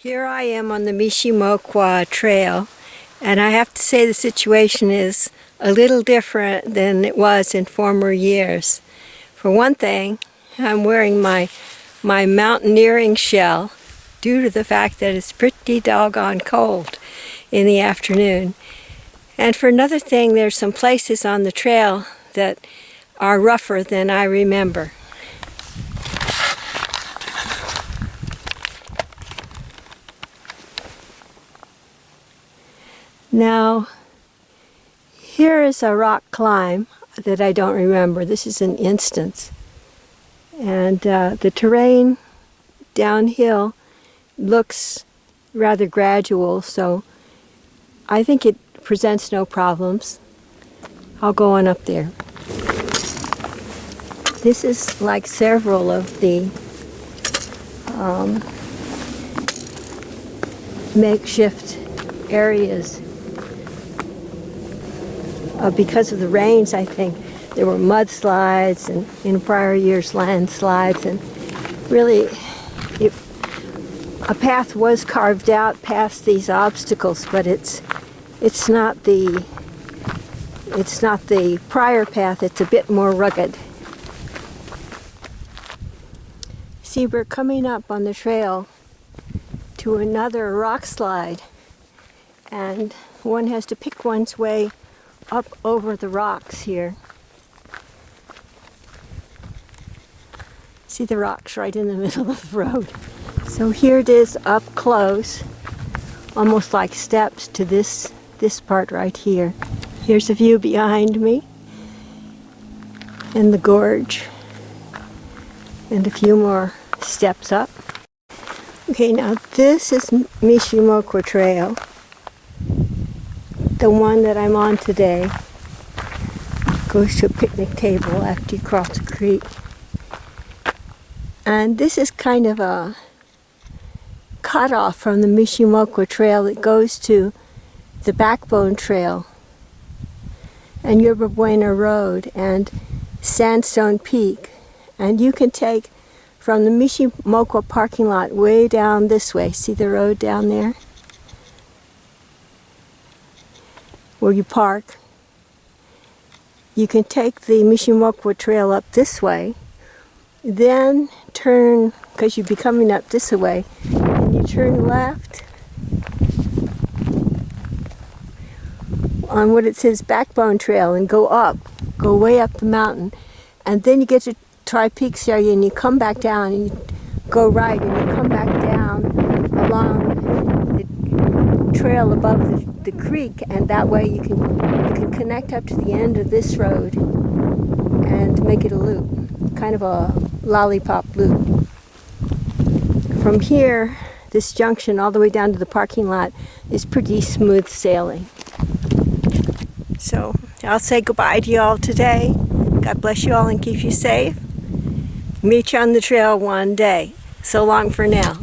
Here I am on the Mishe Mokwa Trail, and I have to say the situation is a little different than it was in former years. For one thing, I'm wearing my, my mountaineering shell due to the fact that it's pretty doggone cold in the afternoon. And for another thing, there's some places on the trail that are rougher than I remember. Now, here is a rock climb that I don't remember. This is an instance. And uh, the terrain downhill looks rather gradual, so I think it presents no problems. I'll go on up there. This is like several of the um, makeshift areas uh, because of the rains, I think. There were mudslides and in prior years landslides and really it, a path was carved out past these obstacles, but it's it's not the it's not the prior path, it's a bit more rugged. See, we're coming up on the trail to another rock slide and one has to pick one's way up over the rocks here. See the rocks right in the middle of the road. So here it is up close, almost like steps to this, this part right here. Here's a view behind me and the gorge and a few more steps up. Okay, now this is Mishe Mokwa Trail the one that I'm on today goes to a picnic table after you cross the creek. And this is kind of a cutoff from the Mishe Mokwa Trail that goes to the Backbone Trail and Yerba Buena Road and Sandstone Peak. And you can take from the Mishe Mokwa parking lot way down this way. See the road down there? Where you park. You can take the Mishe Mokwa Trail up this way, then turn, because you'd be coming up this way, and you turn left on what it says Backbone Trail and go up, go way up the mountain, and then you get to Tri Peaks area and you come back down and you go right and you come back down along trail above the the creek and that way you can you can connect up to the end of this road and make it a loop kind of a lollipop loop. From here this junction all the way down to the parking lot is pretty smooth sailing. So I'll say goodbye to you all today. God bless you all and keep you safe. Meet you on the trail one day. So long for now